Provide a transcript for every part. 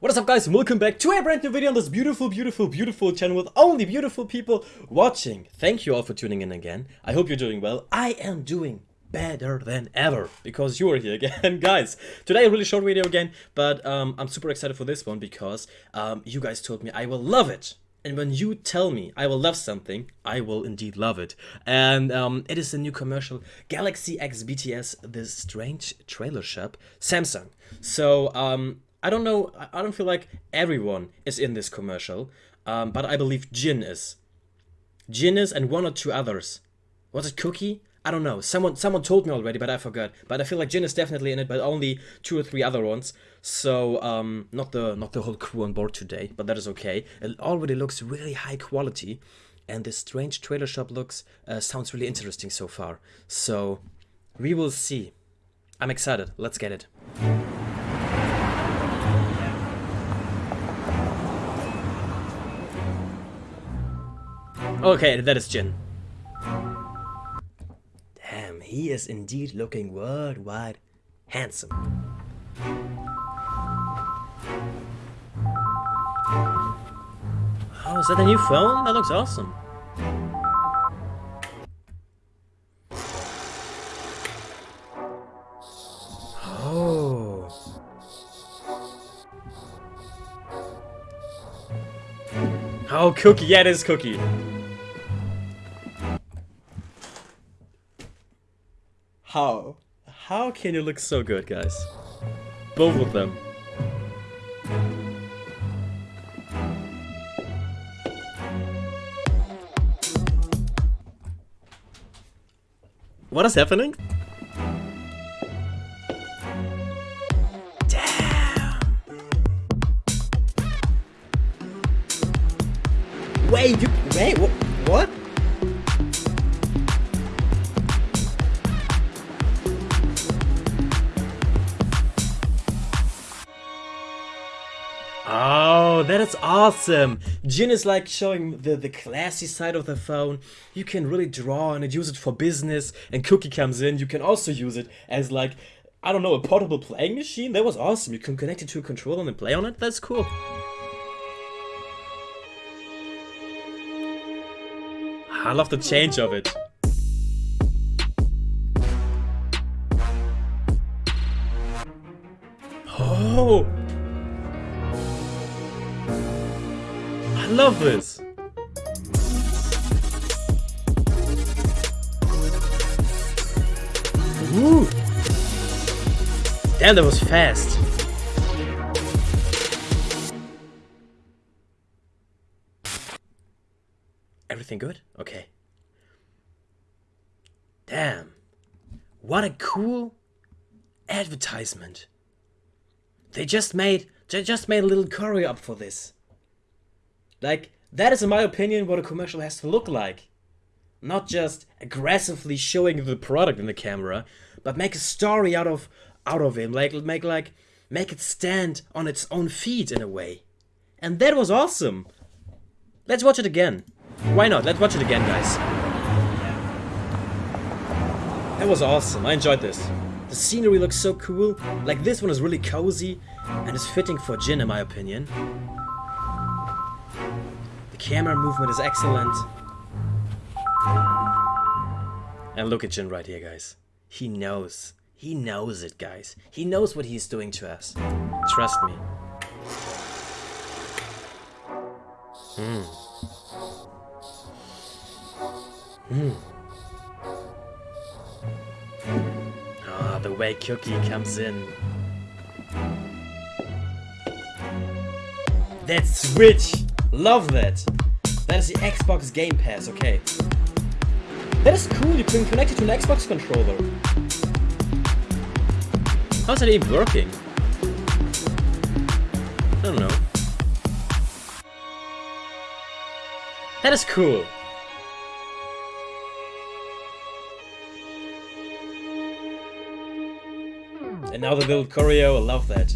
What is up guys welcome back to a brand new video on this beautiful, beautiful, beautiful channel with only beautiful people watching. Thank you all for tuning in again. I hope you're doing well. I am doing better than ever because you are here again guys today a really short video again but um, i'm super excited for this one because um, you guys told me i will love it and when you tell me I will love something, I will indeed love it. And um, it is a new commercial, Galaxy X BTS, the strange trailer shop, Samsung. So um, I don't know, I don't feel like everyone is in this commercial, um, but I believe Jin is. Jin is and one or two others. Was it Kookie? I don't know. Someone someone told me already, but I forgot. But I feel like Jin is definitely in it, but only two or three other ones. So um, not the not the whole crew on board today, but that is okay. It already looks really high quality, and this strange trailer shop looks uh, sounds really interesting so far. So we will see. I'm excited. Let's get it. Okay, that is Jin Damn, he is indeed looking worldwide handsome. Oh, is that a new phone? That looks awesome. Oh. Kookie. Yeah, it is Kookie. How? How can you look so good, guys? Both of them. What is happening? Damn! Wait, you- wait, wh what? That is awesome! Jin is like showing the, the classy side of the phone. You can really draw and use it for business. And Kookie comes in, you can also use it as like, I don't know, a portable playing machine. That was awesome. You can connect it to a controller and play on it. That's cool. I love the change of it. Oh! Love this! Woo! Damn, that was fast. Everything good? Okay. Damn. What a cool advertisement. They just made they just made a little curry up for this. Like, that is in my opinion what a commercial has to look like. Not just aggressively showing the product in the camera, but make a story out of out of it. Like make like make it stand on its own feet in a way. And that was awesome. Let's watch it again. Why not? Let's watch it again, guys. That was awesome. I enjoyed this. The scenery looks so cool. Like this one is really cozy and is fitting for Jin in my opinion camera movement is excellent. And look at Jin right here, guys. He knows. He knows it, guys. He knows what he's doing to us. Trust me. Hmm. Hmm. Ah, the way Kookie comes in. That switch! Love that! That is the Xbox Game Pass, okay. That is cool, you can connect it to an Xbox controller. How's that even working? I don't know. That is cool. And now the little choreo, I love that.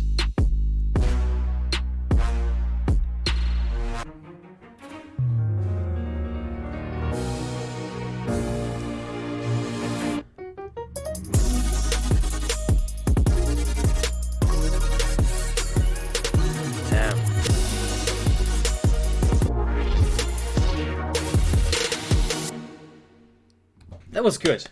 That was good.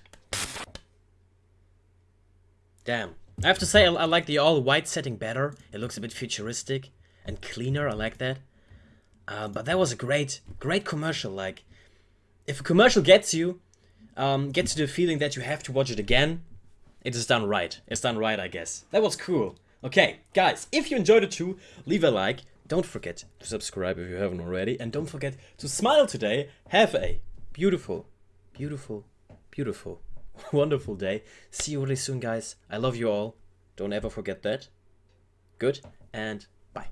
Damn. I have to say, I, I like the all-white setting better. It looks a bit futuristic and cleaner, I like that. Uh, but that was a great, great commercial, like, if a commercial gets you, um, gets you the feeling that you have to watch it again, it is done right. It's done right, I guess. That was cool. Okay, guys, if you enjoyed it too, leave a like. Don't forget to subscribe if you haven't already. And don't forget to smile today. Have a beautiful, beautiful, beautiful, wonderful day. See you really soon, guys. I love you all. Don't ever forget that. Good, and bye.